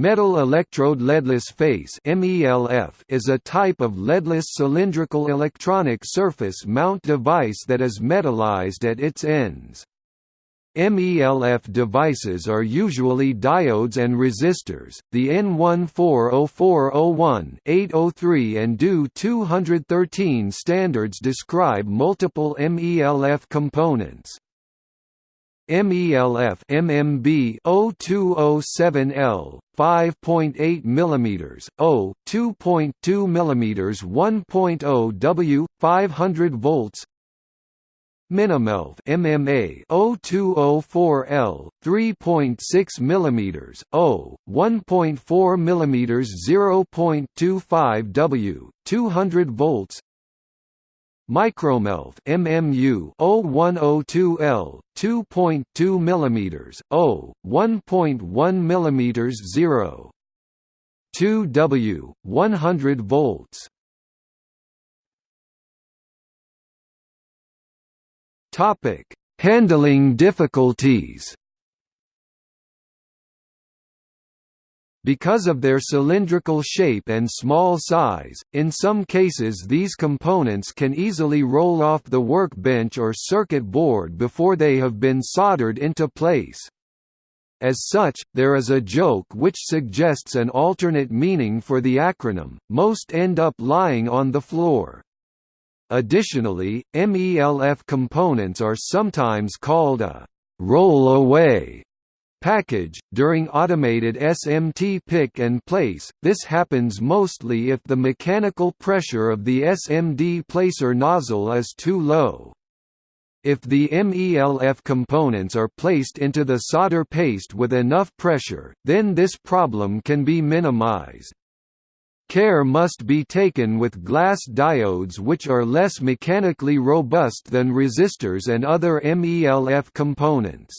Metal electrode leadless face is a type of leadless cylindrical electronic surface mount device that is metallized at its ends. MELF devices are usually diodes and resistors. The EN140401, 803 and DO 213 standards describe multiple MELF components. MELF MMB 0207L 5.8 mm, O 2.2 mm 1.0 W 500 volts. Minimelf MMA 0204L 3.6 mm, O 1.4 mm 0.25 W 200 volts Micromelf MMU 0102L 2.2 mm, O 1.1 mm 0 2 W 100 volts. Topic Handling difficulties Because of their cylindrical shape and small size, in some cases these components can easily roll off the workbench or circuit board before they have been soldered into place. As such, there is a joke which suggests an alternate meaning for the acronym, most end up lying on the floor. Additionally, MELF components are sometimes called a roll-away package. During automated SMT pick and place, this happens mostly if the mechanical pressure of the SMD placer nozzle is too low. If the MELF components are placed into the solder paste with enough pressure, then this problem can be minimized. Care must be taken with glass diodes which are less mechanically robust than resistors and other MELF components.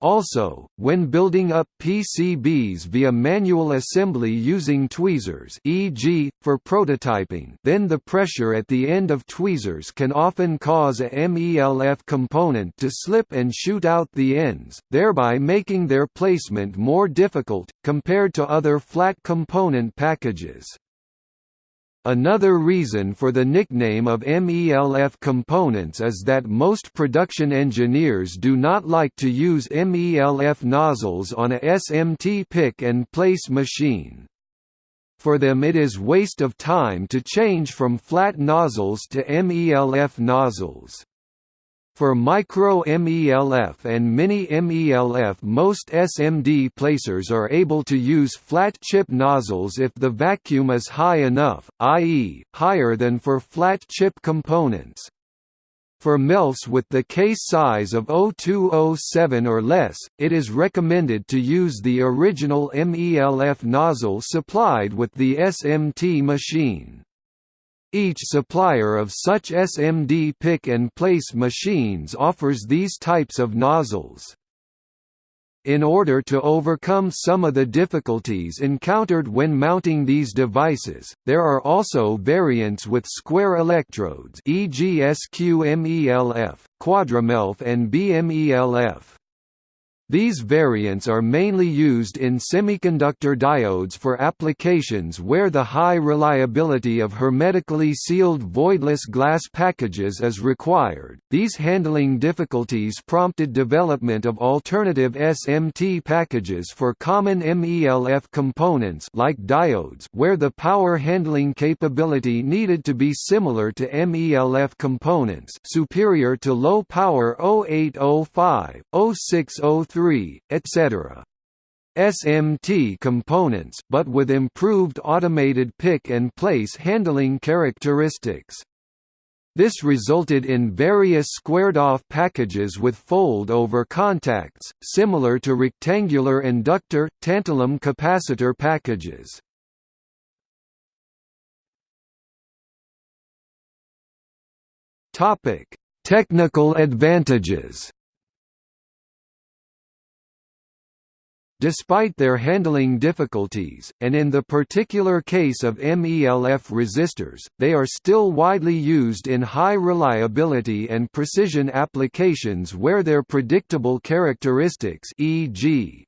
Also, when building up PCBs via manual assembly using tweezers e.g., for prototyping then the pressure at the end of tweezers can often cause a MELF component to slip and shoot out the ends, thereby making their placement more difficult, compared to other flat component packages. Another reason for the nickname of MELF components is that most production engineers do not like to use MELF nozzles on a SMT pick-and-place machine. For them it is waste of time to change from flat nozzles to MELF nozzles. For micro MELF and mini MELF most SMD placers are able to use flat chip nozzles if the vacuum is high enough, i.e., higher than for flat chip components. For MELFs with the case size of 0207 or less, it is recommended to use the original MELF nozzle supplied with the SMT machine. Each supplier of such SMD pick-and-place machines offers these types of nozzles. In order to overcome some of the difficulties encountered when mounting these devices, there are also variants with square electrodes e.g. SQMELF, QuadroMELF and BMELF. These variants are mainly used in semiconductor diodes for applications where the high reliability of hermetically sealed voidless glass packages is required. These handling difficulties prompted development of alternative SMT packages for common MELF components like diodes where the power handling capability needed to be similar to MELF components, superior to low power 0805, 0603 3, etc. SMT components but with improved automated pick-and-place handling characteristics. This resulted in various squared-off packages with fold-over contacts, similar to rectangular inductor, tantalum capacitor packages. Technical advantages Despite their handling difficulties, and in the particular case of MELF resistors, they are still widely used in high reliability and precision applications where their predictable characteristics e.g.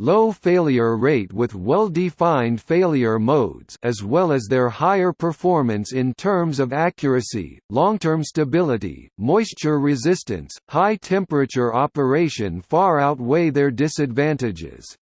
low failure rate with well-defined failure modes as well as their higher performance in terms of accuracy, long-term stability, moisture resistance, high temperature operation far outweigh their disadvantages.